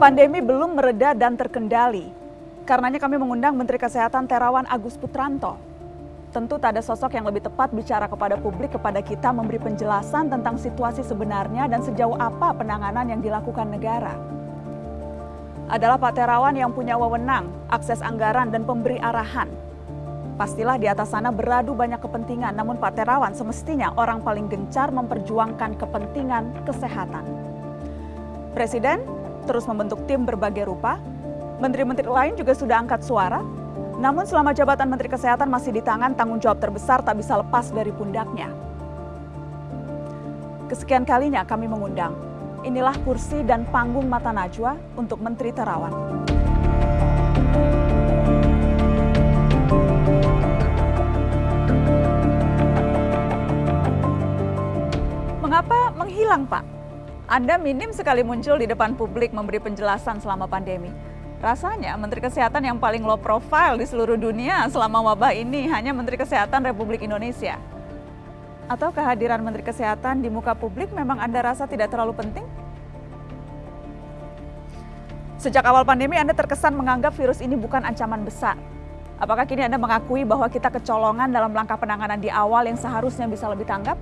Pandemi belum mereda dan terkendali. Karenanya kami mengundang Menteri Kesehatan Terawan Agus Putranto. Tentu tak ada sosok yang lebih tepat bicara kepada publik kepada kita memberi penjelasan tentang situasi sebenarnya dan sejauh apa penanganan yang dilakukan negara. Adalah Pak Terawan yang punya wewenang, akses anggaran dan pemberi arahan. Pastilah di atas sana beradu banyak kepentingan, namun Pak Terawan semestinya orang paling gencar memperjuangkan kepentingan kesehatan. Presiden terus membentuk tim berbagai rupa. Menteri-menteri lain juga sudah angkat suara. Namun selama jabatan Menteri Kesehatan masih di tangan, tanggung jawab terbesar tak bisa lepas dari pundaknya. Kesekian kalinya kami mengundang. Inilah kursi dan panggung mata Najwa untuk Menteri Terawan. Mengapa menghilang, Pak? Anda minim sekali muncul di depan publik memberi penjelasan selama pandemi. Rasanya Menteri Kesehatan yang paling low profile di seluruh dunia selama wabah ini hanya Menteri Kesehatan Republik Indonesia. Atau kehadiran Menteri Kesehatan di muka publik memang Anda rasa tidak terlalu penting? Sejak awal pandemi Anda terkesan menganggap virus ini bukan ancaman besar. Apakah kini Anda mengakui bahwa kita kecolongan dalam langkah penanganan di awal yang seharusnya bisa lebih tanggap?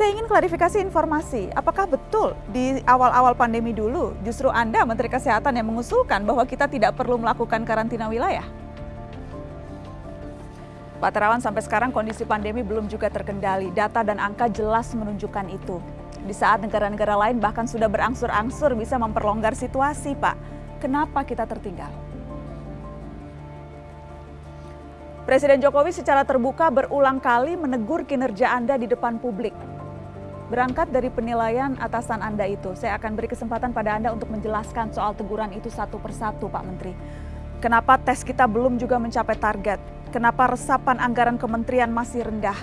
Saya ingin klarifikasi informasi, apakah betul di awal-awal pandemi dulu justru Anda Menteri Kesehatan yang mengusulkan bahwa kita tidak perlu melakukan karantina wilayah? Pak Terawan sampai sekarang kondisi pandemi belum juga terkendali, data dan angka jelas menunjukkan itu. Di saat negara-negara lain bahkan sudah berangsur-angsur bisa memperlonggar situasi, Pak. Kenapa kita tertinggal? Presiden Jokowi secara terbuka berulang kali menegur kinerja Anda di depan publik. Berangkat dari penilaian atasan Anda itu, saya akan beri kesempatan pada Anda untuk menjelaskan soal teguran itu satu persatu, Pak Menteri. Kenapa tes kita belum juga mencapai target? Kenapa resapan anggaran kementerian masih rendah?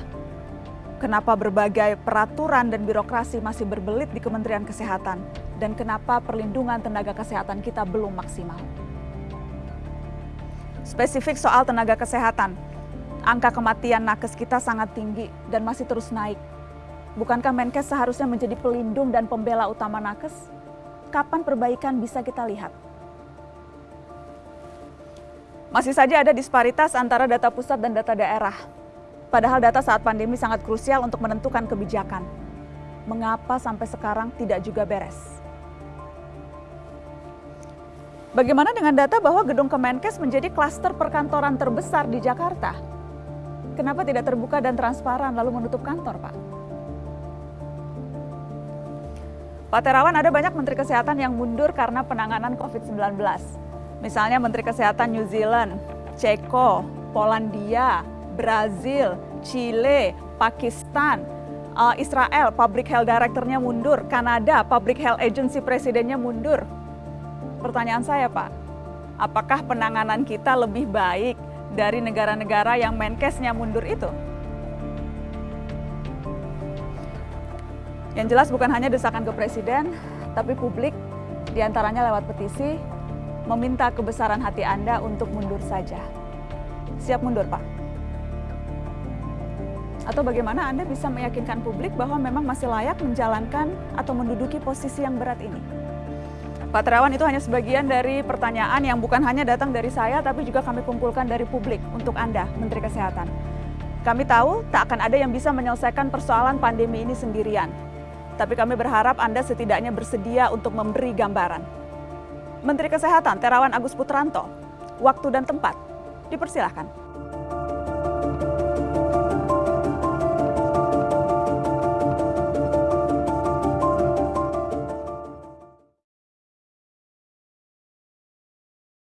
Kenapa berbagai peraturan dan birokrasi masih berbelit di Kementerian Kesehatan? Dan kenapa perlindungan tenaga kesehatan kita belum maksimal? Spesifik soal tenaga kesehatan, angka kematian nakes kita sangat tinggi dan masih terus naik Bukankah Menkes seharusnya menjadi pelindung dan pembela utama nakes? Kapan perbaikan bisa kita lihat? Masih saja ada disparitas antara data pusat dan data daerah. Padahal data saat pandemi sangat krusial untuk menentukan kebijakan. Mengapa sampai sekarang tidak juga beres? Bagaimana dengan data bahwa gedung Kemenkes menjadi klaster perkantoran terbesar di Jakarta? Kenapa tidak terbuka dan transparan lalu menutup kantor, Pak? Pak Terawan ada banyak Menteri Kesehatan yang mundur karena penanganan COVID-19. Misalnya Menteri Kesehatan New Zealand, Ceko, Polandia, Brazil, Chile, Pakistan, uh, Israel, Public Health Director-nya mundur, Kanada, Public Health Agency presidennya mundur. Pertanyaan saya Pak, apakah penanganan kita lebih baik dari negara-negara yang Menkesnya mundur itu? Yang jelas bukan hanya desakan ke presiden, tapi publik di antaranya lewat petisi meminta kebesaran hati Anda untuk mundur saja. Siap mundur, Pak? Atau bagaimana Anda bisa meyakinkan publik bahwa memang masih layak menjalankan atau menduduki posisi yang berat ini? Pak Terawan itu hanya sebagian dari pertanyaan yang bukan hanya datang dari saya, tapi juga kami kumpulkan dari publik untuk Anda, Menteri Kesehatan. Kami tahu tak akan ada yang bisa menyelesaikan persoalan pandemi ini sendirian. Tapi kami berharap Anda setidaknya bersedia untuk memberi gambaran. Menteri Kesehatan Terawan Agus Putranto, waktu dan tempat, dipersilahkan.